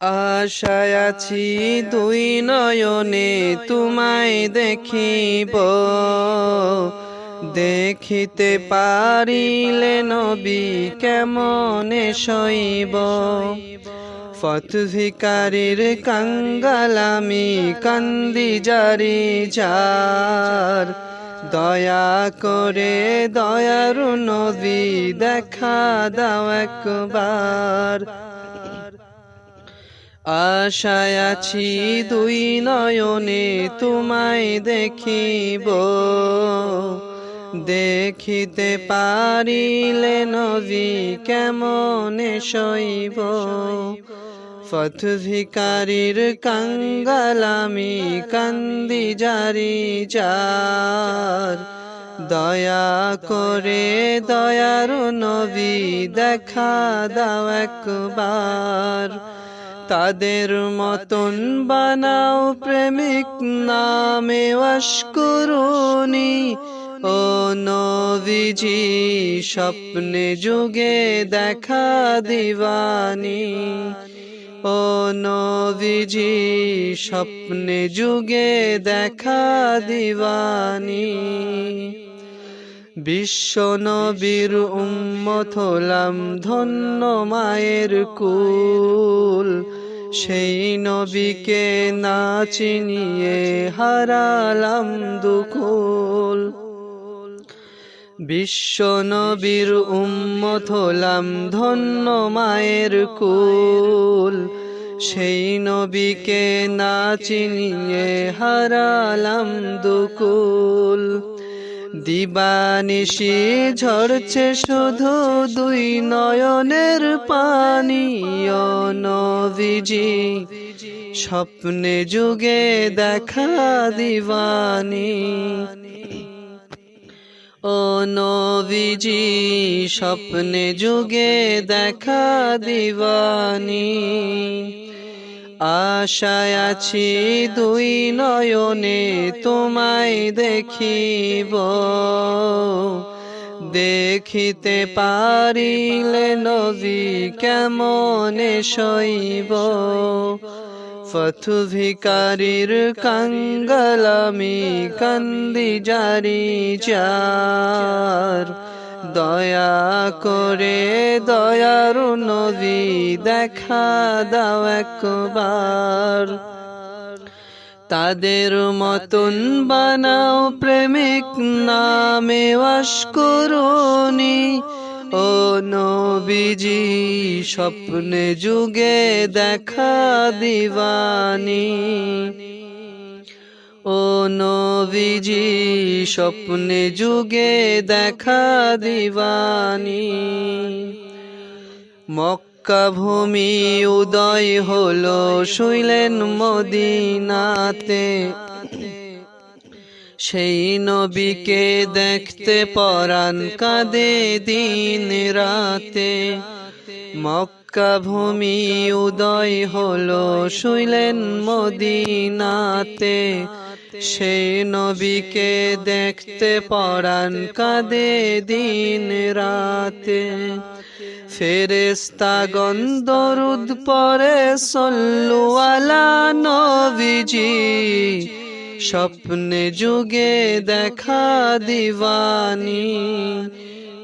আশায় আছি দুই নয়নে তোমায় দেখিব। দেখিতে পারিলে নবী কেমনে শৈব ফতভিকারীর কাঙ্গালামি কান্দি জারি যার। দয়া করে দয়ারু নবী দেখা দাও একবার। আশায় আছি দুই নয়নে তোমায় দেখিব। দেখিতে পারিলে নবী কেমনে শৈব ফতভিকারীর কাঙ্গালামি কান্দি জারি যার। দয়া করে দয়ারু নবী দেখা দাও একবার। তাদের মতন বানাও প্রেমিক নামে অস্করুনি ও নবীজি, স্বপ্নে যুগে দেখা দিবানি ও নবীজি, স্বপ্নে যুগে দেখা দিবানি বিশ্ব নবীর উম্মত হলাম ধন্য মায়ের কুল। সেই নবীকে না চিনিয়ে হারালাম দুকুল বিশ্ব নবীর উম্মত হলাম ধন্য মায়ের কুল। সেই নবীকে না চিনিয়ে হারালাম দুকুল দিবানিশি ঝরছে শুধু দুই নয়নের পানি নবীজি। স্বপ্নে যুগে দেখা দিবানি। ও নবীজি, স্বপ্নে যুগে দেখা দিবানি। আশায় আছি দুই নয়নে তোমায় দেখিব। দেখিতে পারিলে নবী কেমনে শৈব ফথু ভিকারীর কাঙ্গালামি কান্দি জারি যার। দয়া করে দয়ারু নবী দেখা দাও একবার। তাদের মতন বানাও প্রেমিক নামে অস্করুনি ও নবীজি, স্বপ্নে যুগে দেখা দিবানি। ও নবীজি, স্বপ্নে যুগে দেখা দিবানি। মক্কা ভূমি উদয় হলো, শুইলেন মদিনাতে। সেই নবীকে দেখতে পরাণ কাঁদে দিন রাতে। মক্কা ভূমি উদয় হলো, শুইলেন মদিনাতে। সেই নবীকে দেখতে পরাণ কাঁদে দিন রাতে। ফেরেস্তা গন্দরুদ পরে সল্লু আলা নবীজি। স্বপ্নে যুগে দেখা দিবানি।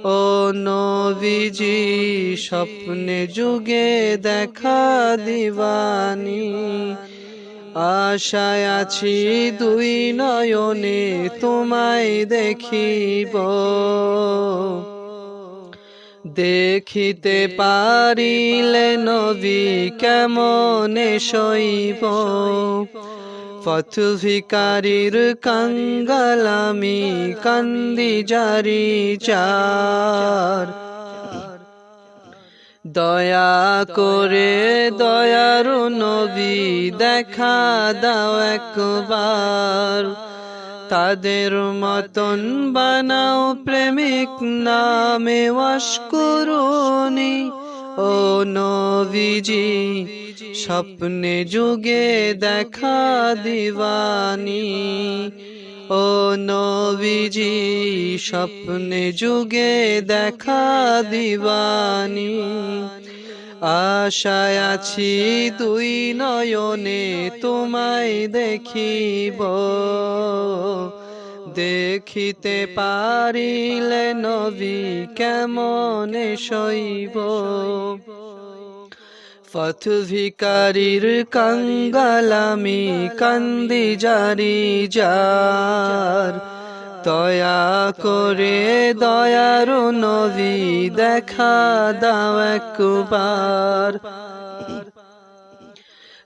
ও নবীজি স্বপ্নে যুগে দেখা দিবানি। আশায় আছি দুই নয়নে তোমায় দেখিব। দেখিতে পারিলে নবী কেমনে শৈব পথ ভিকারীর কাঙ্গালামি কান্দি জারি চার। দয়া করে দয়ারু নবী দেখা দাও একবার। তাদের মতন বানাও প্রেমিক নামে অস্করুনি ও নবীজি, স্বপ্নে যুগে দেখা দিবানি। ও নবীজি, স্বপ্নে যুগে দেখা দিবানি। আশায় আছি দুই নয়নে তোমায় দেখিব। দেখিতে পারিলে নবী কেমনে শৈব পথ ভিকারির কঙ্গালামি কান্দি জারি যার। দয়া করে দয়ারু নবী দেখা দাও একবার।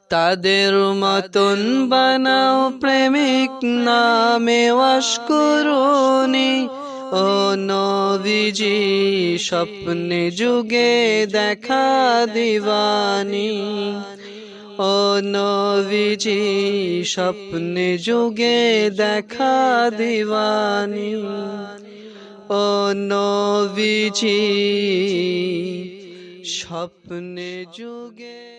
তাদের মতন বানাও প্রেমিক নামে ওয়াস করুনি। ও নবীজি, স্বপ্নে যুগে দেখা দিবানি ও নবীজি, স্বপ্নে যুগে দেখা দিবানি ও নবীজি, স্বপ্নে যুগে